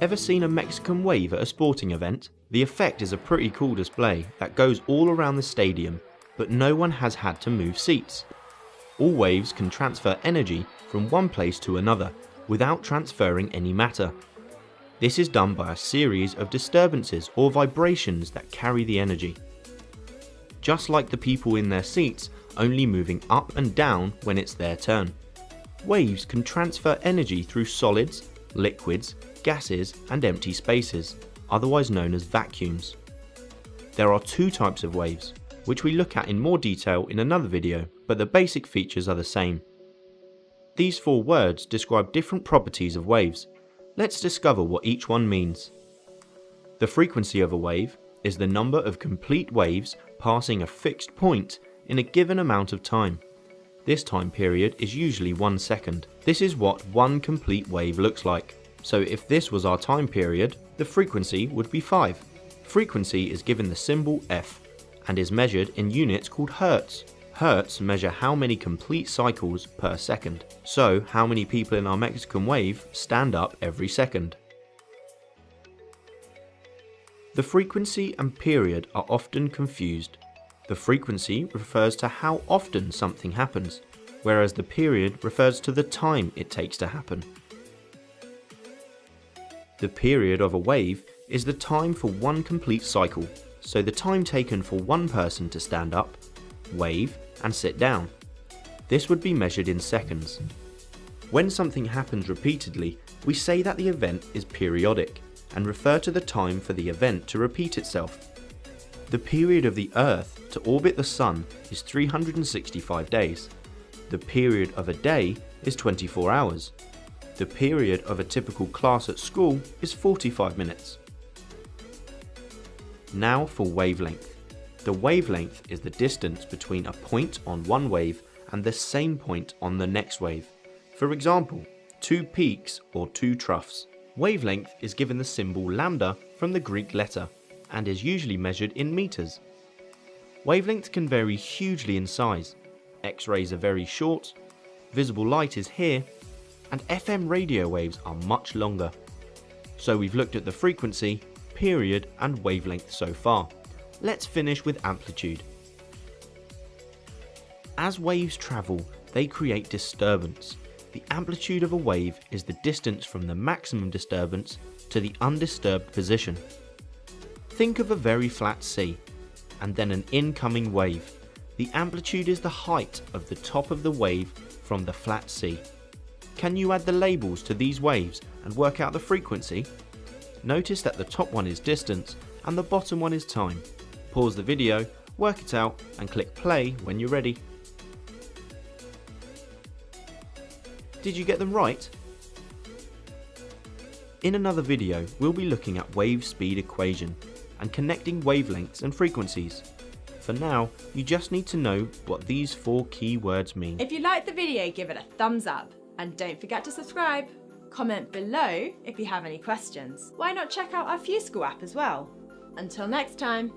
Ever seen a Mexican wave at a sporting event? The effect is a pretty cool display that goes all around the stadium, but no one has had to move seats. All waves can transfer energy from one place to another without transferring any matter. This is done by a series of disturbances or vibrations that carry the energy. Just like the people in their seats only moving up and down when it's their turn. Waves can transfer energy through solids, liquids, gases and empty spaces, otherwise known as vacuums. There are two types of waves, which we look at in more detail in another video, but the basic features are the same. These four words describe different properties of waves. Let's discover what each one means. The frequency of a wave is the number of complete waves passing a fixed point in a given amount of time. This time period is usually one second. This is what one complete wave looks like. So if this was our time period, the frequency would be 5. Frequency is given the symbol f and is measured in units called hertz. Hertz measure how many complete cycles per second, so how many people in our Mexican wave stand up every second. The frequency and period are often confused. The frequency refers to how often something happens, whereas the period refers to the time it takes to happen. The period of a wave is the time for one complete cycle, so the time taken for one person to stand up, wave and sit down. This would be measured in seconds. When something happens repeatedly, we say that the event is periodic and refer to the time for the event to repeat itself. The period of the Earth to orbit the Sun is 365 days. The period of a day is 24 hours. The period of a typical class at school is 45 minutes. Now for wavelength. The wavelength is the distance between a point on one wave and the same point on the next wave. For example, two peaks or two troughs. Wavelength is given the symbol lambda from the Greek letter and is usually measured in meters. Wavelengths can vary hugely in size. X-rays are very short, visible light is here, and FM radio waves are much longer. So we've looked at the frequency, period and wavelength so far. Let's finish with amplitude. As waves travel, they create disturbance. The amplitude of a wave is the distance from the maximum disturbance to the undisturbed position. Think of a very flat sea, and then an incoming wave. The amplitude is the height of the top of the wave from the flat sea. Can you add the labels to these waves and work out the frequency? Notice that the top one is distance and the bottom one is time. Pause the video, work it out and click play when you're ready. Did you get them right? In another video we'll be looking at wave speed equation and connecting wavelengths and frequencies. For now, you just need to know what these four key words mean. If you liked the video, give it a thumbs up and don't forget to subscribe. Comment below if you have any questions. Why not check out our FuseSchool app as well? Until next time.